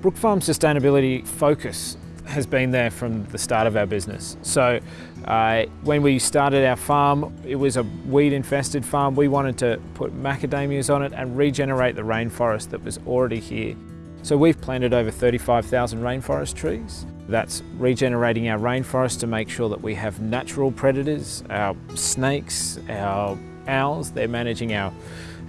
Brook Farm's sustainability focus has been there from the start of our business. So uh, when we started our farm, it was a weed infested farm. We wanted to put macadamias on it and regenerate the rainforest that was already here. So we've planted over 35,000 rainforest trees. That's regenerating our rainforest to make sure that we have natural predators, our snakes, our owls, they're managing our,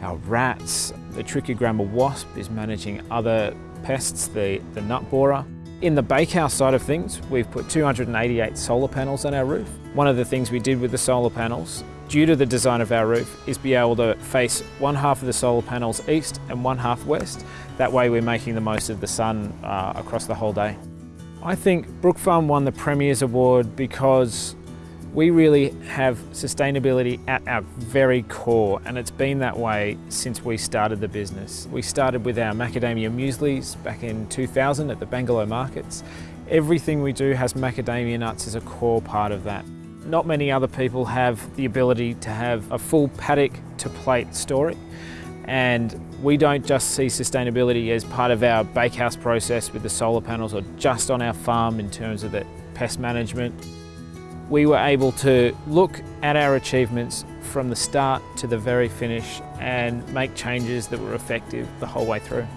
our rats. The trichogramma wasp is managing other pests, the, the nut borer. In the bakehouse side of things, we've put 288 solar panels on our roof. One of the things we did with the solar panels, due to the design of our roof, is be able to face one half of the solar panels east and one half west. That way we're making the most of the sun uh, across the whole day. I think Brook Farm won the Premier's Award because we really have sustainability at our very core and it's been that way since we started the business. We started with our macadamia mueslis back in 2000 at the Bangalow markets. Everything we do has macadamia nuts as a core part of that. Not many other people have the ability to have a full paddock to plate story and we don't just see sustainability as part of our bakehouse process with the solar panels or just on our farm in terms of the pest management we were able to look at our achievements from the start to the very finish and make changes that were effective the whole way through.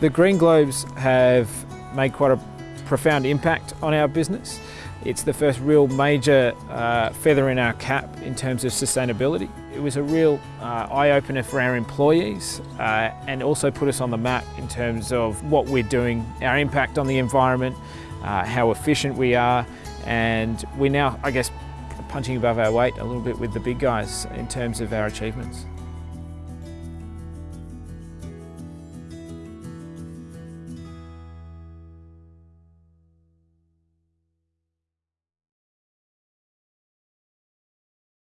The Green Globes have made quite a profound impact on our business. It's the first real major uh, feather in our cap in terms of sustainability. It was a real uh, eye-opener for our employees uh, and also put us on the map in terms of what we're doing, our impact on the environment, uh, how efficient we are, and we're now, I guess, punching above our weight a little bit with the big guys in terms of our achievements.